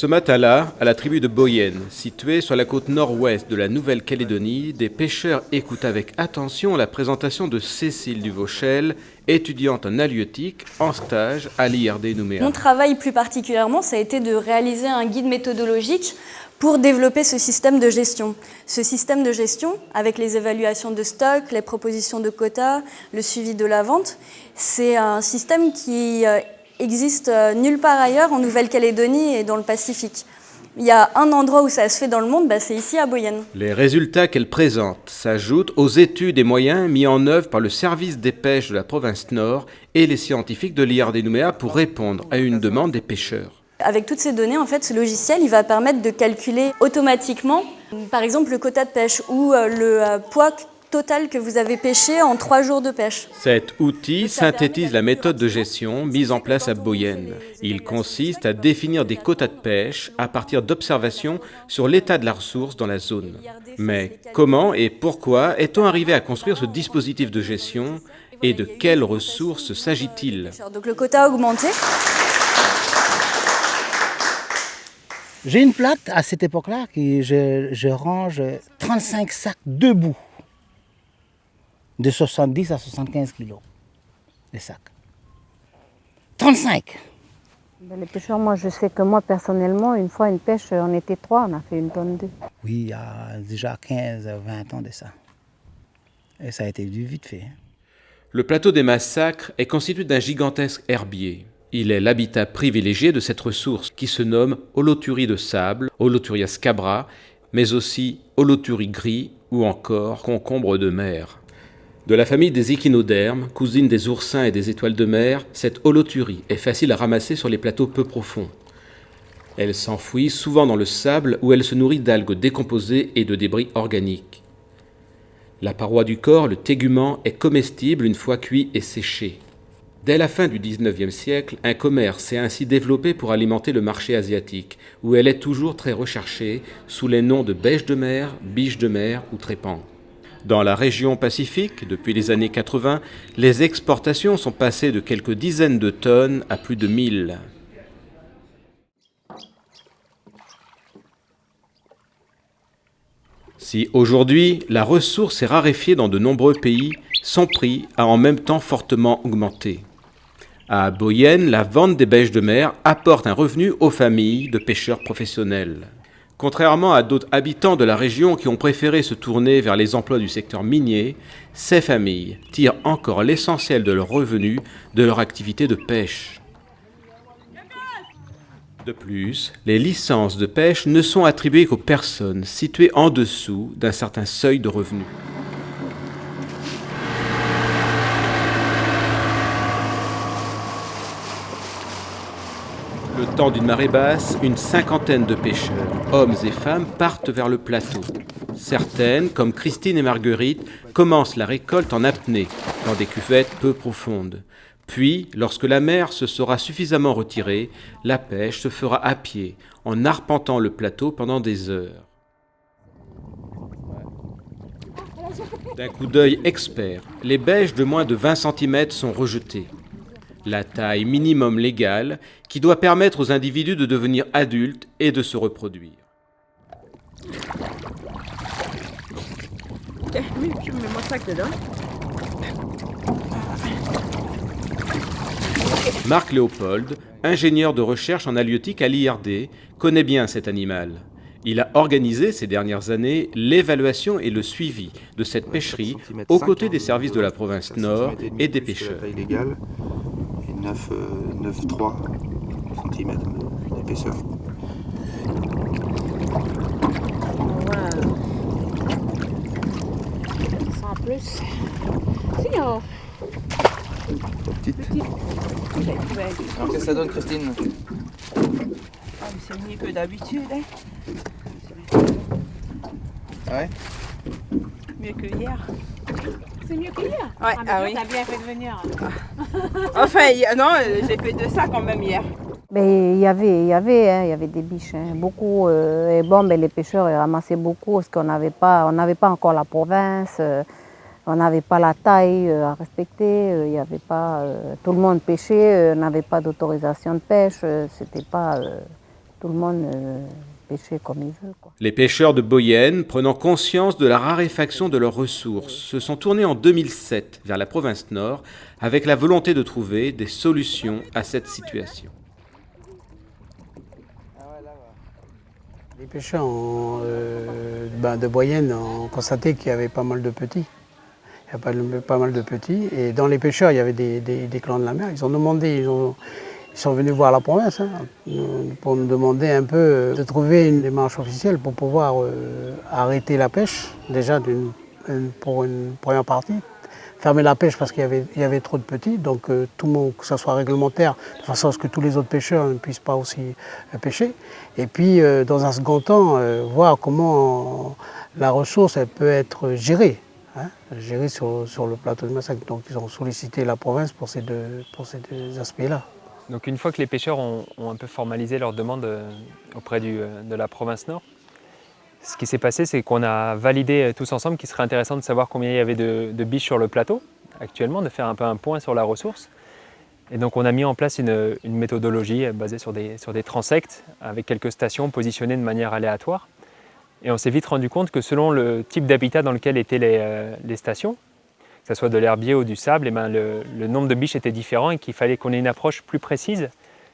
Ce matin-là, à la tribu de Boyenne, située sur la côte nord-ouest de la Nouvelle-Calédonie, des pêcheurs écoutent avec attention la présentation de Cécile Duvauchel, étudiante en halieutique en stage à l'IRD Nouméa. Mon travail plus particulièrement, ça a été de réaliser un guide méthodologique pour développer ce système de gestion. Ce système de gestion, avec les évaluations de stock, les propositions de quotas, le suivi de la vente, c'est un système qui euh, existe euh, nulle part ailleurs en Nouvelle-Calédonie et dans le Pacifique. Il y a un endroit où ça se fait dans le monde, bah, c'est ici à Boyenne. Les résultats qu'elle présente s'ajoutent aux études et moyens mis en œuvre par le service des pêches de la province Nord et les scientifiques de l'IRD Nouméa pour répondre à une demande des pêcheurs. Avec toutes ces données, en fait, ce logiciel il va permettre de calculer automatiquement, par exemple, le quota de pêche ou euh, le euh, poids total que vous avez pêché en trois jours de pêche. Cet outil synthétise la méthode de gestion mise en place à Boyenne. Il consiste à définir des quotas de pêche à partir d'observations sur l'état de la ressource dans la zone. Mais comment et pourquoi est-on arrivé à construire ce dispositif de gestion et de quelles ressources s'agit-il? Donc le quota a augmenté. J'ai une plaque à cette époque-là que je, je range 35 sacs debout de 70 à 75 kilos, les sacs. 35 ben, Les pêcheurs, moi je sais que moi personnellement, une fois une pêche, on était trois, on a fait une tonne d'œufs. Oui, il y a déjà 15, 20 ans de ça. Et ça a été du vite fait. Hein. Le plateau des massacres est constitué d'un gigantesque herbier. Il est l'habitat privilégié de cette ressource qui se nomme Holoturie de sable, Holoturia scabra, mais aussi Holoturie gris ou encore concombre de mer. De la famille des échinodermes, cousine des oursins et des étoiles de mer, cette holoturie est facile à ramasser sur les plateaux peu profonds. Elle s'enfouit souvent dans le sable où elle se nourrit d'algues décomposées et de débris organiques. La paroi du corps, le tégument, est comestible une fois cuit et séché. Dès la fin du XIXe siècle, un commerce s'est ainsi développé pour alimenter le marché asiatique, où elle est toujours très recherchée sous les noms de bêche de mer, biche de mer ou trépang. Dans la région Pacifique, depuis les années 80, les exportations sont passées de quelques dizaines de tonnes à plus de 1000. Si aujourd'hui la ressource est raréfiée dans de nombreux pays, son prix a en même temps fortement augmenté. À Boyenne, la vente des bêches de mer apporte un revenu aux familles de pêcheurs professionnels. Contrairement à d'autres habitants de la région qui ont préféré se tourner vers les emplois du secteur minier, ces familles tirent encore l'essentiel de leurs revenus de leur activité de pêche. De plus, les licences de pêche ne sont attribuées qu'aux personnes situées en dessous d'un certain seuil de revenus. D'une marée basse, une cinquantaine de pêcheurs, hommes et femmes, partent vers le plateau. Certaines, comme Christine et Marguerite, commencent la récolte en apnée, dans des cuvettes peu profondes. Puis, lorsque la mer se sera suffisamment retirée, la pêche se fera à pied, en arpentant le plateau pendant des heures. D'un coup d'œil expert, les bêches de moins de 20 cm sont rejetées la taille minimum légale qui doit permettre aux individus de devenir adultes et de se reproduire. Marc Léopold, ingénieur de recherche en halieutique à l'IRD, connaît bien cet animal. Il a organisé ces dernières années l'évaluation et le suivi de cette pêcherie aux côtés des services de la province Nord et des pêcheurs. 9, 9 3 cm d'épaisseur. Voilà. Sans plus. Si, oh. Petite. Petite. Alors qu'est-ce que ça donne Christine? Ah, C'est mieux que d'habitude. Hein. Ah ouais? Mieux que hier. C'est mieux que hier? Ouais, ah, ah oui. T'as bien fait de venir. enfin, non, j'ai fait deux sacs quand même hier. Mais il y avait, il y avait, hein, il y avait des biches, hein, beaucoup. Euh, et bon, mais les pêcheurs ramassaient beaucoup parce qu'on n'avait pas, on n'avait pas encore la province, euh, on n'avait pas la taille euh, à respecter, il avait pas, tout le monde pêchait, n'avait pas d'autorisation de pêche, c'était pas, tout le monde pêcher comme il veut. Quoi. Les pêcheurs de Boyenne, prenant conscience de la raréfaction de leurs ressources, se sont tournés en 2007 vers la province Nord avec la volonté de trouver des solutions à cette situation. Les pêcheurs euh, ben, de Boyenne ont constaté qu'il y avait pas mal de petits. Il y a pas, pas, mal de petits. Et dans les pêcheurs, il y avait des, des, des clans de la mer. Ils ont demandé, ils ont, sont venus voir la province hein, pour nous demander un peu de trouver une démarche officielle pour pouvoir euh, arrêter la pêche, déjà pour une première partie. Fermer la pêche parce qu'il y, avait, trop de petits, donc euh, tout le monde, que ce soit réglementaire, de façon à ce que tous les autres pêcheurs ne puissent pas aussi euh, pêcher. Et puis, dans un second temps, voir comment la ressource elle peut être gérée, hein, gérée sur, sur, le plateau de Massacre. Donc, ils ont sollicité la province pour ces deux, pour ces deux aspects-là. Donc une fois que les pêcheurs ont, un peu formalisé leur demande auprès du, de la province Nord, ce qui s'est passé, c'est qu'on a validé tous ensemble qu'il serait intéressant de savoir combien il y avait de, biches sur le plateau actuellement, de faire un peu un point sur la ressource. Et donc on a mis en place une, méthodologie basée sur des, sur transects avec quelques stations positionnées de manière aléatoire. Et on s'est vite rendu compte que selon le type d'habitat dans lequel étaient euh, les stations, que ce soit de l'herbier ou du sable, et ben le, nombre de biches était différent et qu'il fallait qu'on ait une approche plus précise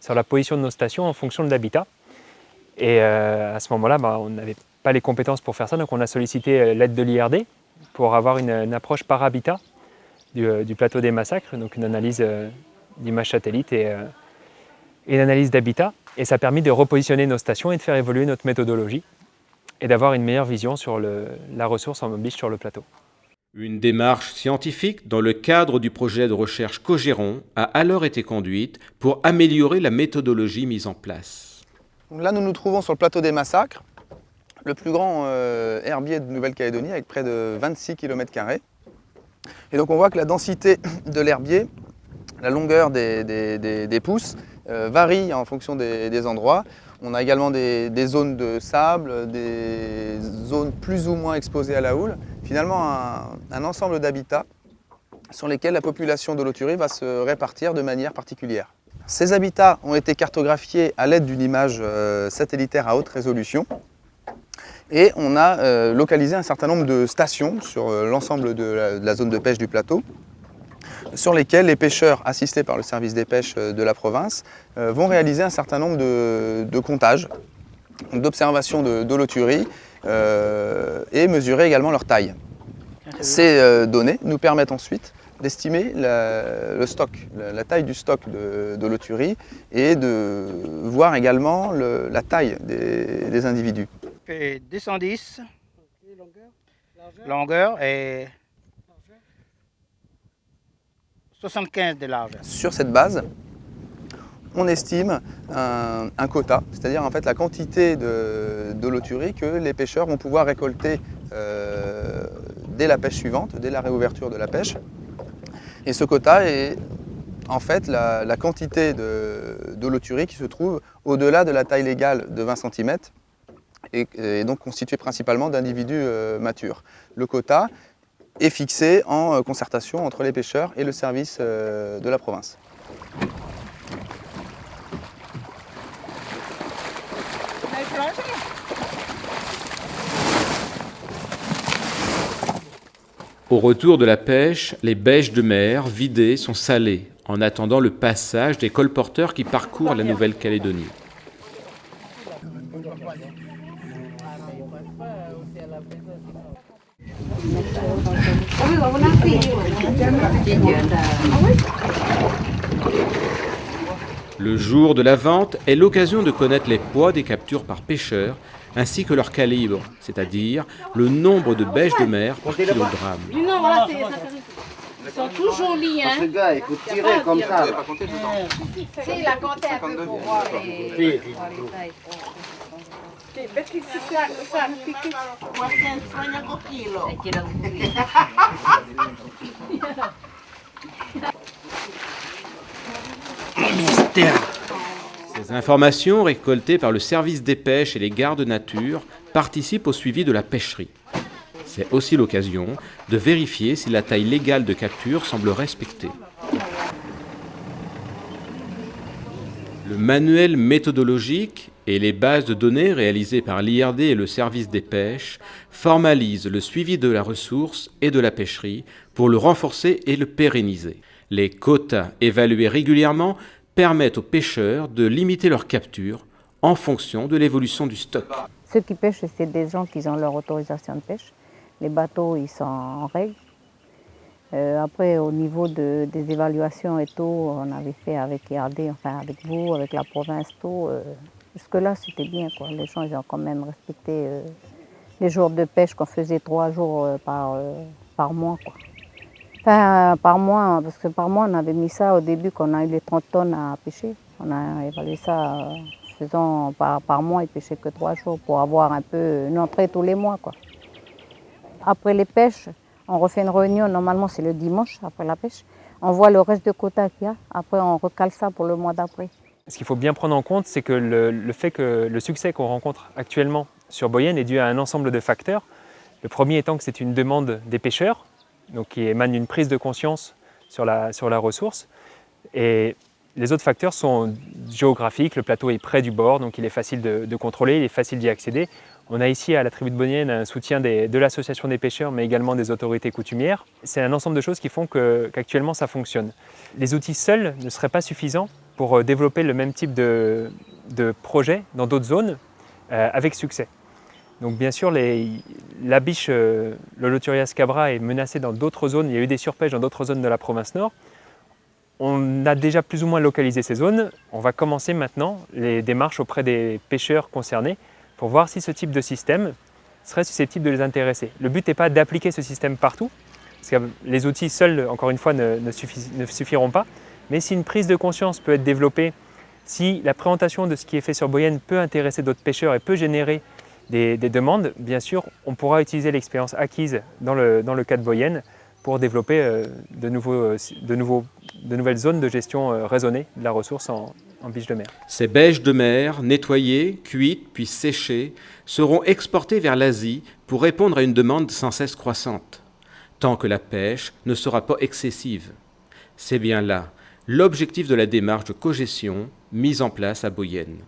sur la position de nos stations en fonction de l'habitat. Et euh, à ce moment-là, ben, on n'avait pas les compétences pour faire ça, donc on a sollicité euh, l'aide de l'IRD pour avoir une, approche par habitat du, euh, du, plateau des massacres, donc une analyse d'image satellite et, une analyse d'habitat. Et ça a permis de repositionner nos stations et de faire évoluer notre méthodologie et d'avoir une meilleure vision sur la ressource en biche sur le plateau. Une démarche scientifique dans le cadre du projet de recherche Cogéron a alors été conduite pour améliorer la méthodologie mise en place. Là, nous nous trouvons sur le plateau des massacres, le plus grand euh, herbier de Nouvelle-Calédonie avec près de 26 km. Et donc on voit que la densité de l'herbier, la longueur des, pousses, euh, varie en fonction des, endroits. On a également des, zones de sable, des zones plus ou moins exposées à la houle. Finalement, un, ensemble d'habitats sur lesquels la population de l'auturie va se répartir de manière particulière. Ces habitats ont été cartographiés à l'aide d'une image euh, satellitaire à haute résolution et on a euh, localisé un certain nombre de stations sur euh, l'ensemble de, la zone de pêche du plateau sur lesquelles les pêcheurs assistés par le service des pêches euh, de la province euh, vont réaliser un certain nombre de, de comptages, d'observations de l'auturie euh, et mesurer également leur taille. Ces données nous permettent ensuite d'estimer le stock, la, la, taille du stock de, de et de voir également le, la taille des, des individus. 210 longueur, longueur et 75 de large. Sur cette base, on estime un, quota, c'est-à-dire en fait la quantité de, que les pêcheurs vont pouvoir récolter euh, dès la pêche suivante, dès la réouverture de la pêche. Et ce quota est en fait la, quantité de, qui se trouve au-delà de la taille légale de 20 cm et, donc constitué principalement d'individus euh, matures. Le quota est fixé en euh, concertation entre les pêcheurs et le service euh, de la province. Au retour de la pêche, les bêches de mer vidées sont salées en attendant le passage des colporteurs qui parcourent la Nouvelle-Calédonie. Le jour de la vente est l'occasion de connaître les poids des captures par pêcheurs ainsi que leur calibre, c'est-à-dire le nombre de bêches de mer par kilogramme. Non, voilà, ils sont tous jolis, hein. Ce gars, il faut tirer comme ça. Si, il a compté un peu pour voir les... Ces informations récoltées par le service des pêches et les gardes nature participent au suivi de la pêcherie. C'est aussi l'occasion de vérifier si la taille légale de capture semble respectée. Le manuel méthodologique et les bases de données réalisées par l'IRD et le service des pêches formalisent le suivi de la ressource et de la pêcherie pour le renforcer et le pérenniser. Les quotas évalués régulièrement permettent aux pêcheurs de limiter leur capture en fonction de l'évolution du stock. Ceux qui pêchent, c'est des gens qui ont leur autorisation de pêche. Les bateaux, ils sont en règle. Euh, après, au niveau de, des évaluations et tout, on avait fait avec IRD, enfin avec vous, avec la province, tout. Euh, Jusque-là, c'était bien. Quoi. Les gens ils ont quand même respecté euh, les jours de pêche qu'on faisait trois jours euh, par, euh, par mois. Quoi. Enfin, par mois, parce que par mois, on avait mis ça au début qu'on a eu les 30 tonnes à pêcher. On a évalué ça faisant par, par mois, ils pêchaient que trois jours pour avoir un peu une entrée tous les mois. Quoi. Après les pêches, on refait une réunion, normalement c'est le dimanche après la pêche. On voit le reste de quota qu'il y a, après on recale ça pour le mois d'après. Ce qu'il faut bien prendre en compte, c'est que le, fait que le succès qu'on rencontre actuellement sur Boyenne est dû à un ensemble de facteurs. Le premier étant que c'est une demande des pêcheurs, qui émane d'une prise de conscience sur la, ressource. Et les autres facteurs sont géographiques, le plateau est près du bord, donc il est facile de, contrôler, il est facile d'y accéder. On a ici à la tribu de Boyenne un soutien de l'association des pêcheurs, mais également des autorités coutumières. C'est un ensemble de choses qui font qu'actuellement qu ça fonctionne. Les outils seuls ne seraient pas suffisants pour euh, développer le même type de, de projet dans d'autres zones euh, avec succès. Donc bien sûr, la biche, euh, le Loturia scabra est menacée dans d'autres zones, il y a eu des surpêches dans d'autres zones de la province nord. On a déjà plus ou moins localisé ces zones. On va commencer maintenant les démarches auprès des pêcheurs concernés pour voir si ce type de système serait susceptible de les intéresser. Le but n'est pas d'appliquer ce système partout, parce que les outils seuls, encore une fois, ne suffiront pas, mais si une prise de conscience peut être développée, si la présentation de ce qui est fait sur Boyenne peut intéresser d'autres pêcheurs et peut générer des, des, demandes, bien sûr, on pourra utiliser l'expérience acquise dans le, dans le cas de Boyenne pour développer euh, de, nouveaux, euh, de, nouveaux, de, nouvelles zones de gestion euh, raisonnée de la ressource en, en biche de mer. Ces bêches de mer, nettoyées, cuites, puis séchées, seront exportées vers l'Asie pour répondre à une demande sans cesse croissante, tant que la pêche ne sera pas excessive. C'est bien là l'objectif de la démarche de cogestion mise en place à Boyenne.